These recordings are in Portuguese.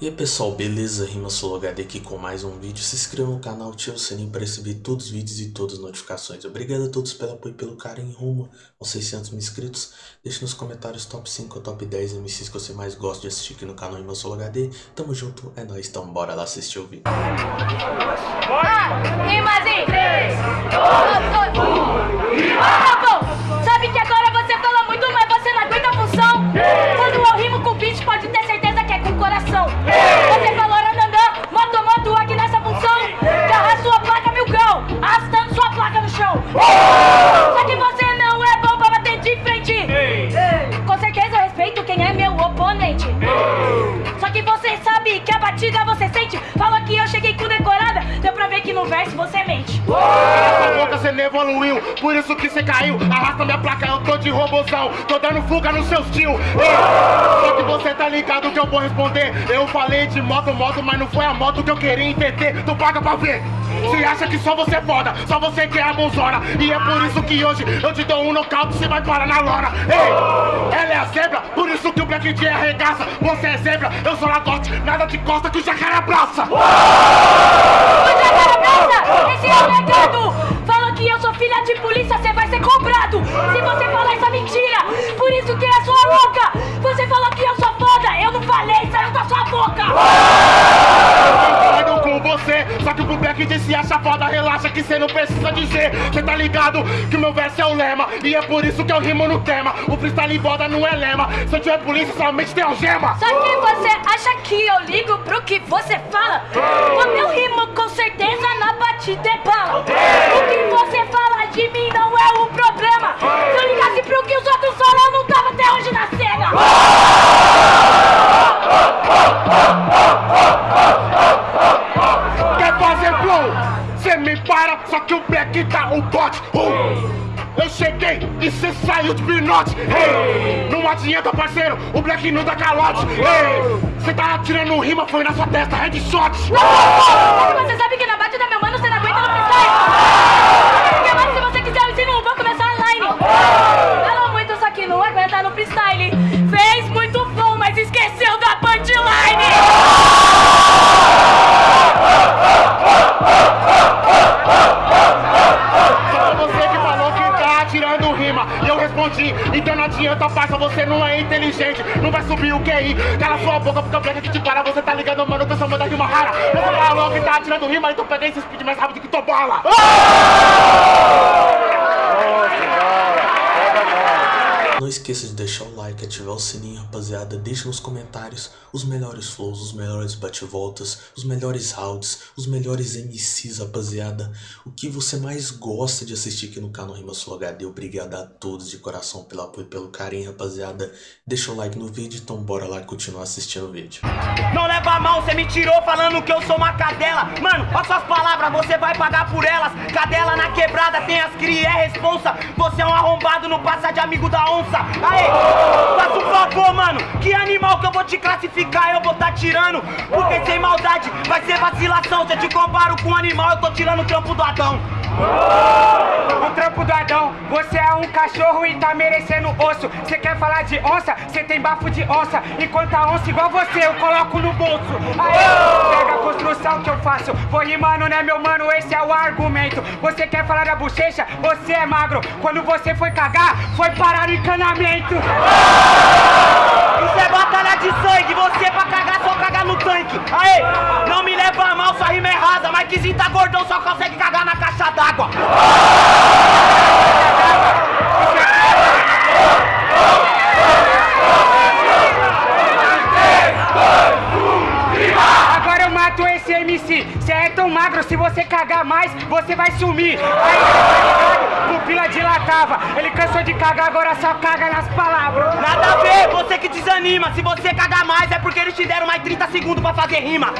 E aí pessoal, beleza? Rima HD aqui com mais um vídeo. Se inscreva no canal, ative o sininho para receber todos os vídeos e todas as notificações. Obrigado a todos pelo apoio e pelo carinho rumo aos 600 mil inscritos. Deixe nos comentários top 5 ou top 10 MCs que você mais gosta de assistir aqui no canal Rima HD. Tamo junto, é nóis, então bora lá assistir o vídeo. Ah, rimazinho! 3, 2, 1, Tá que cê caiu. Arrasta minha placa, eu tô de robozão. Tô dando fuga nos seus tio. Ei, Só que você tá ligado que eu vou responder. Eu falei de moto, moto, mas não foi a moto que eu queria entender. Tu paga pra ver. Cê acha que só você é foda, só você que é a bonzona. E é por isso que hoje eu te dou um nocaute, cê vai parar na lona. Ei, ela é a zebra, por isso que o Black J arregaça. Você é zebra, eu sou lagote, nada de costa que o jacaré abraça. Você é cara ligado que o meu verso é o lema, e é por isso que eu rimo no tema. O freestyle boda não é lema, se eu tiver polícia somente tem algema. Só que você acha que eu ligo pro que você fala? O meu rimo com certeza na batida é bala. De pinote. Hey! Não adianta, parceiro, o Black não dá calote. Hey! Cê tá atirando rima, foi na sua testa, headshot. Você sabe que na batida, meu mano, você não aguenta no freestyle. Porque, mano, se você quiser, eu ensino um, vou começar a line. Falou muito, só que não aguenta no freestyle. Fez muito bom, mas esqueceu da punchline. Você rima. E eu respondi, então não adianta, parça, você não é inteligente. Não vai subir o QI. Cala sua boca, porque o Black que te para. Você tá ligando, mano, tô chamando de rima rara. Você falou que tá atirando rima, então peguei esse speed mais rápido que tua bala. Não esqueça de deixar o like, ativar o sininho, rapaziada. Deixe nos comentários os melhores flows, os melhores bate-voltas, os melhores rounds, os melhores MCs, rapaziada. O que você mais gosta de assistir aqui no canal Rima Sul HD. Obrigado a todos de coração pelo apoio e pelo carinho, rapaziada. Deixa o like no vídeo, então bora lá continuar assistindo o vídeo. Não leva mal, cê me tirou falando que eu sou uma cadela Mano, olha suas palavras, você vai pagar por elas Cadela na quebrada, tem as cria, é responsa Você é um arrombado, não passa de amigo da onça Aê, faça um favor, mano Que animal que eu vou te classificar, eu vou tá tirando Porque sem maldade vai ser vacilação Se eu te comparo com um animal, eu tô tirando o trampo do Adão O trampo do Adão, você é um cachorro e tá merecendo osso. Você quer falar de onça? Você tem bafo de onça. Enquanto a onça igual você, eu coloco no bolso. Aê, pega a construção que eu faço. Vou rimando, né, meu mano? Esse é o argumento. Você quer falar da bochecha? Você é magro. Quando você foi cagar, foi parar no encanamento. Isso é batalha de sangue, você pra cagar só cagar no tanque Aê, não me leva a mal, sua rima é rasa Mas que tá gordão só consegue cagar na caixa d'água Agora eu mato esse MC. Você é tão magro, se você cagar mais, você vai sumir. Ligado? Dilatava. Ele cansou de cagar, agora só caga nas palavras. Nada a ver, você que desanima. Se você cagar mais é porque eles te deram mais 30 segundos pra fazer rima.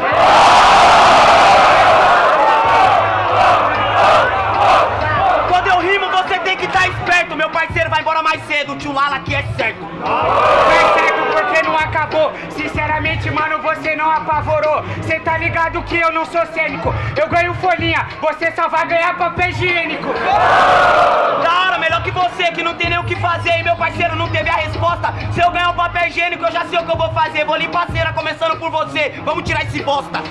Quando eu rimo você tem que estar esperto. Meu parceiro vai embora mais cedo, o tio Lala aqui é certo. Não acabou. Sinceramente, mano, você não apavorou. Cê tá ligado que eu não sou cênico. Eu ganho folhinha, você só vai ganhar papel higiênico. Cara, melhor que você, que não tem nem o que fazer. E meu parceiro não teve a resposta. Se eu ganhar o papel higiênico, eu já sei o que eu vou fazer. Vou limpar a cera, começando por você. Vamos tirar esse bosta.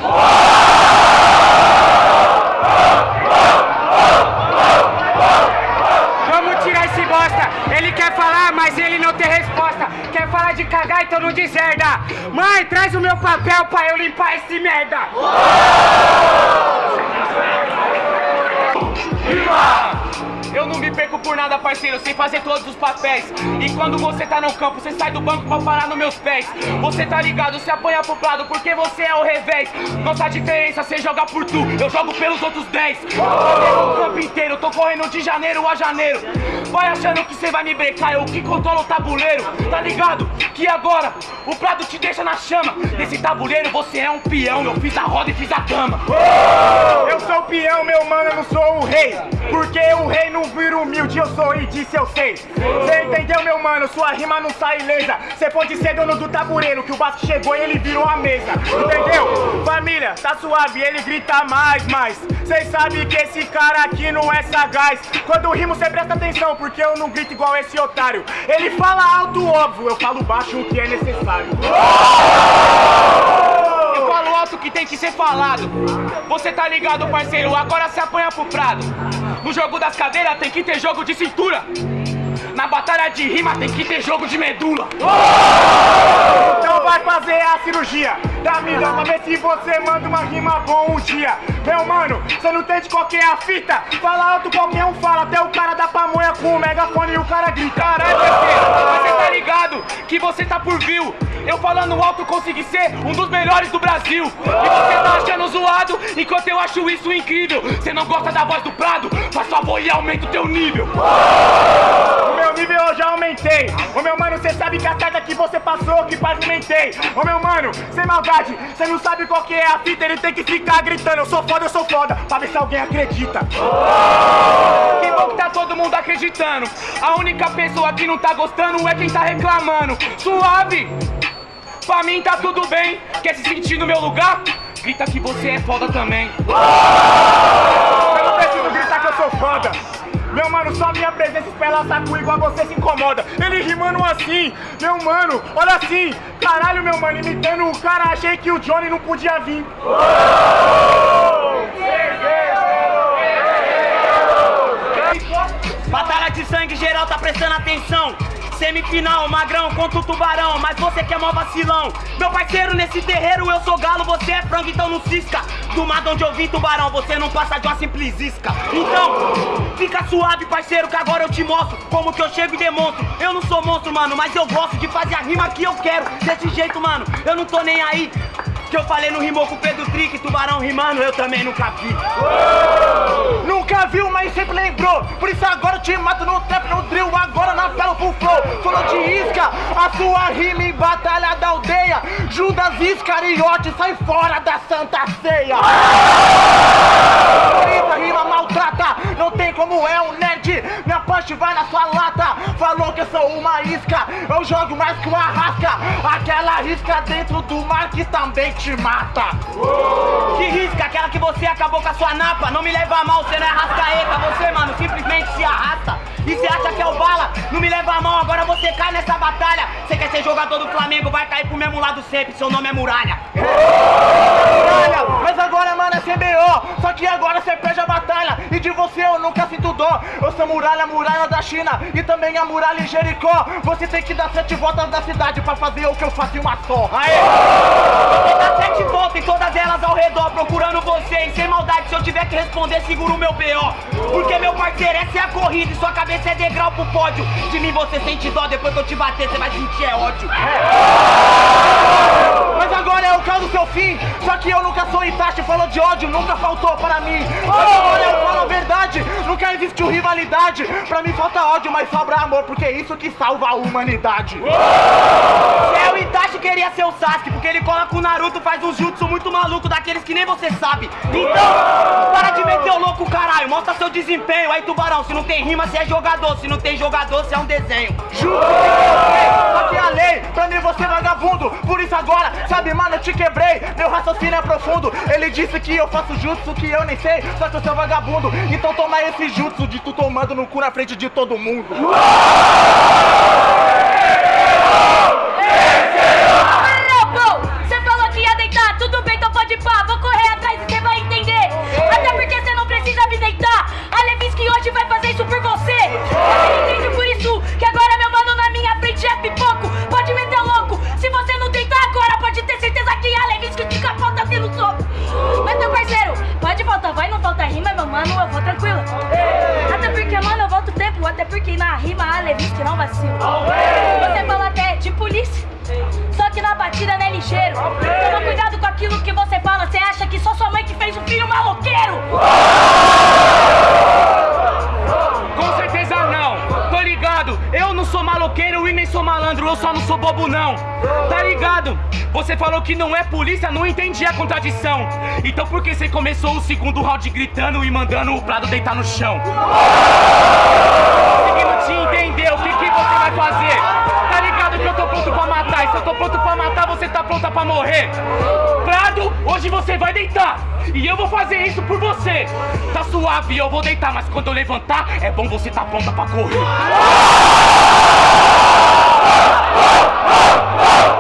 Vamos tirar esse bosta. Ele quer falar, mas ele não tem resposta. Quer falar de cagar, então não deserda. Mãe, traz o meu papel pra eu limpar esse merda. Eu não me perco por nada, parceiro, sem fazer todos os papéis. E quando você tá no campo, você sai do banco pra parar nos meus pés. Você tá ligado, você apanha pro lado porque você é o revés. Nossa diferença, você joga por tu, eu jogo pelos outros 10. Eu o campo inteiro, tô correndo de janeiro a janeiro. Vai achando que você vai me brecar, eu que controlo o tabuleiro. Tá ligado? Que agora o prado te deixa na chama. Nesse tabuleiro você é um peão, eu fiz a roda e fiz a dama. Eu sou o peão, meu mano, eu não sou o rei. Porque o rei não vira humilde, eu sou e disse eu sei. Cê entendeu, meu mano? Sua rima não sai ilesa. Cê pode ser dono do tabuleiro, que o Vasco chegou e ele virou a mesa. Entendeu? Família, tá suave, ele grita mais, mais. Cês sabem que esse cara aqui não é sagaz. Quando rimo, cê presta atenção, porque eu não grito igual esse otário. Ele fala alto, óbvio, eu falo baixo o que é necessário. Eu falo alto que tem que ser falado. Você tá ligado, parceiro? Agora se apanha pro prado. No jogo das cadeiras tem que ter jogo de cintura. Na batalha de rima tem que ter jogo de medula. Então vai fazer a cirurgia da vida pra ver se você manda uma rima bom um dia. Meu mano, você não entende qual que é a fita? Fala alto, qualquer um fala, até o cara da pamonha com o megafone e o cara grita. Caralho, parceiro, você tá ligado que você tá por view. Eu falando alto consegui ser um dos melhores do Brasil. E você tá achando zoado, enquanto eu acho isso incrível. Você não gosta da voz do Prado? Faz favor e aumenta o teu nível. O meu nível eu já aumentei. Ô meu mano, cê sabe que a carga que você passou, que pavimentei. Ô meu mano, sem maldade, cê não sabe qual que é a fita, ele tem que ficar gritando. Eu sou foda, eu sou foda, pra ver se alguém acredita. Que bom que tá todo mundo acreditando. A única pessoa que não tá gostando é quem tá reclamando. Suave! Pra mim tá tudo bem. Quer se sentir no meu lugar? Grita que você é foda também. Eu não preciso gritar que eu sou foda. Meu mano, só minha presença espela saco igual você se incomoda. Ele rimando assim, meu mano, olha assim. Caralho, meu mano, imitando o cara, achei que o Johnny não podia vir. Batalha de sangue geral tá prestando atenção. Semifinal, magrão contra o tubarão, mas você que é mó vacilão. Meu parceiro, nesse terreiro eu sou galo, você é frango, então não cisca. Do mato onde eu vim, tubarão, você não passa de uma simples isca. Então, fica suave, parceiro, que agora eu te mostro como que eu chego e demonstro. Eu não sou monstro, mano, mas eu gosto de fazer a rima que eu quero. Desse jeito, mano, eu não tô nem aí. Que eu falei no rimou com Pedro Trick, tubarão rimando, eu também nunca vi. Nunca viu, mas sempre lembrou. Por isso agora eu te mato no trap, no drill, agora na pelo full flow. Falou de isca, a sua rima em batalha da aldeia. Judas Iscariote, sai fora da Santa Ceia. Aquela isca dentro do mar que também te mata. Que risca, aquela que você acabou com a sua napa. Não me leva a mal, você não é rascaeta. Você, mano, simplesmente se arrasta. E você acha que é o bala? Não me leva a mal, agora você cai nessa batalha. Você quer ser jogador do Flamengo, vai cair pro mesmo lado sempre. Seu nome é Muralha. Muralha, mas agora, mano, é CBO. Que agora você perde a batalha. E de você eu nunca sinto dó. Eu sou muralha, muralha da China. E também a muralha em Jericó. Você tem que dar sete voltas da cidade pra fazer o que eu faço em uma só. Aê! Vou dar sete voltas em todas elas ao redor, procurando você. E sem maldade, se eu tiver que responder, seguro o meu BO. Porque, meu parceiro, essa é a corrida e sua cabeça é degrau pro pódio. De mim você sente dó, depois que eu te bater, você vai sentir é ódio agora é o caso do seu fim. Só que eu nunca sou Itachi, falou de ódio, nunca faltou para mim. Agora eu falo a verdade, nunca existiu rivalidade. Pra mim falta ódio, mas sobra amor, porque é isso que salva a humanidade. É o Itachi queria ser o Sasuke, porque ele cola com o Naruto, faz um jutsu muito maluco, daqueles que nem você sabe. Então, para de meter o louco, caralho, mostra seu desempenho. Aí, tubarão, se não tem rima, você é jogador, se não tem jogador, você é um desenho. Junto com aqui é a lei, pra mim você é vagabundo. Por isso agora, sabe, mano, eu te quebrei. Meu raciocínio é profundo. Ele disse que eu faço jutsu que eu nem sei, só que eu sou vagabundo. Então toma esse jutsu de tu tomando no cu na frente de todo mundo. Vacila. Você fala até de polícia. Só que na batida não é ligeiro. Toma cuidado com aquilo que você fala. Você acha que só sua mãe que fez um filho maloqueiro? Só não sou bobo não. Tá ligado? Você falou que não é polícia, não entendi a contradição. Então por que você começou o segundo round gritando e mandando o Prado deitar no chão? Conseguindo te entender, o que, que você vai fazer? Tá ligado que eu tô pronto pra matar, e se eu tô pronto pra matar, você tá pronta pra morrer. Prado, hoje você vai deitar. E eu vou fazer isso por você. Tá suave, eu vou deitar, mas quando eu levantar, é bom você tá pronta pra correr. Pronta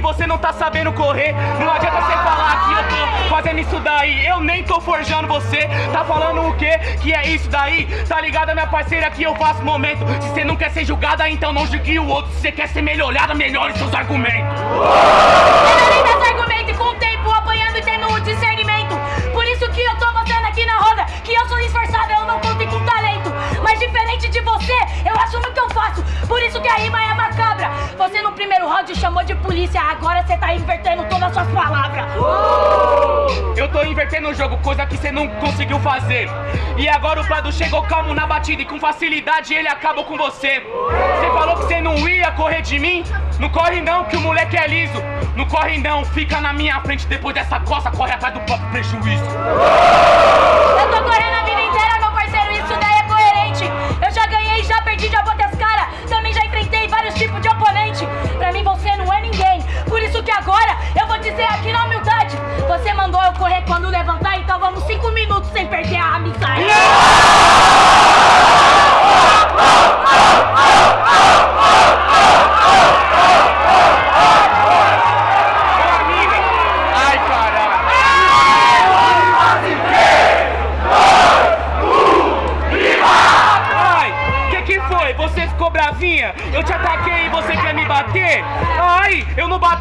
você não tá sabendo correr. Não adianta você falar que eu tô fazendo isso daí. Eu nem tô forjando você. Tá falando o quê? Que é isso daí? Tá ligado, minha parceira, que eu faço momento. Se você não quer ser julgada, então não julgue o outro. Se você quer ser melhorada, melhore seus argumentos Por isso que a rima é macabra. Você no primeiro round chamou de polícia, agora você tá invertendo todas as suas palavras. Eu tô invertendo o jogo, coisa que você não conseguiu fazer. E agora o Prado chegou calmo na batida e com facilidade ele acabou com você. Você falou que você não ia correr de mim? Não corre não, que o moleque é liso. Não corre não, fica na minha frente depois dessa coça, corre atrás do próprio prejuízo. Eu tô correndo dizer aqui na humildade. Você mandou eu correr quando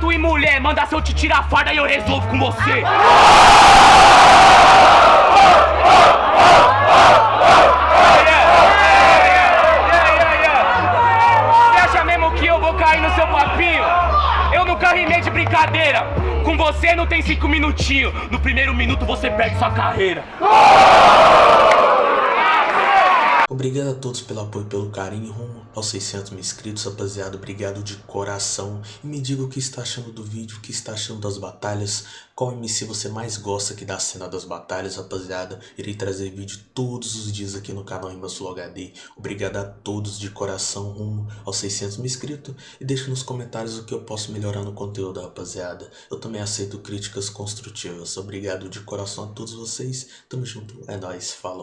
em mulher, manda se eu te tirar a farda e eu resolvo com você. Você acha mesmo que eu vou cair no seu papinho? Eu nunca rimei de brincadeira. Com você não tem cinco minutinhos. No primeiro minuto você perde sua carreira. Obrigado a todos pelo apoio pelo carinho rumo aos 600 mil inscritos, rapaziada. Obrigado de coração. E me diga o que está achando do vídeo, o que está achando das batalhas. Qual MC você mais gosta aqui da cena das batalhas, rapaziada. Irei trazer vídeo todos os dias aqui no canal Rimas HD. Obrigado a todos de coração rumo aos 600 mil inscritos. E deixa nos comentários o que eu posso melhorar no conteúdo, rapaziada. Eu também aceito críticas construtivas. Obrigado de coração a todos vocês. Tamo junto. É nóis. Falou.